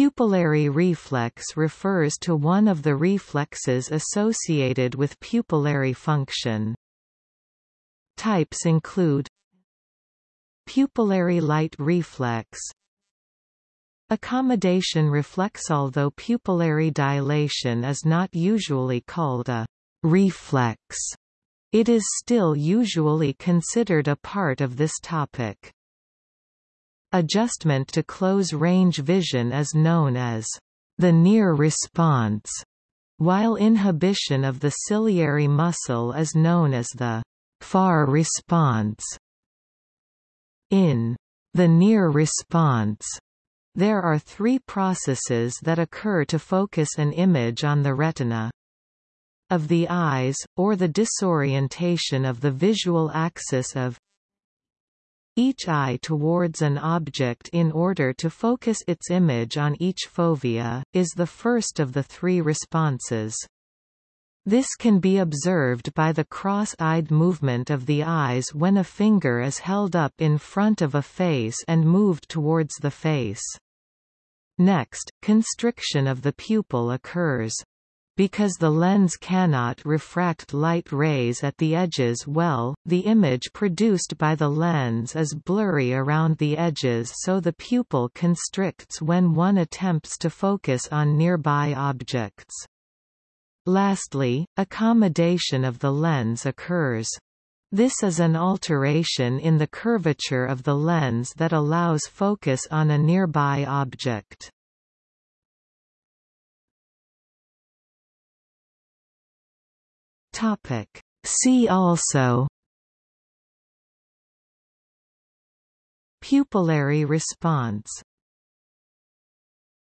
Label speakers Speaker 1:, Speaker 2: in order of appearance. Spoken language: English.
Speaker 1: Pupillary reflex refers to one of the reflexes associated with pupillary function. Types include Pupillary light reflex Accommodation reflex Although pupillary dilation is not usually called a reflex, it is still usually considered a part of this topic. Adjustment to close-range vision is known as the near response, while inhibition of the ciliary muscle is known as the far response. In the near response, there are three processes that occur to focus an image on the retina. Of the eyes, or the disorientation of the visual axis of each eye towards an object in order to focus its image on each fovea, is the first of the three responses. This can be observed by the cross-eyed movement of the eyes when a finger is held up in front of a face and moved towards the face. Next, constriction of the pupil occurs. Because the lens cannot refract light rays at the edges well, the image produced by the lens is blurry around the edges so the pupil constricts when one attempts to focus on nearby objects. Lastly, accommodation of the lens occurs. This is an alteration in the curvature of the lens that allows focus on a nearby object. See also Pupillary response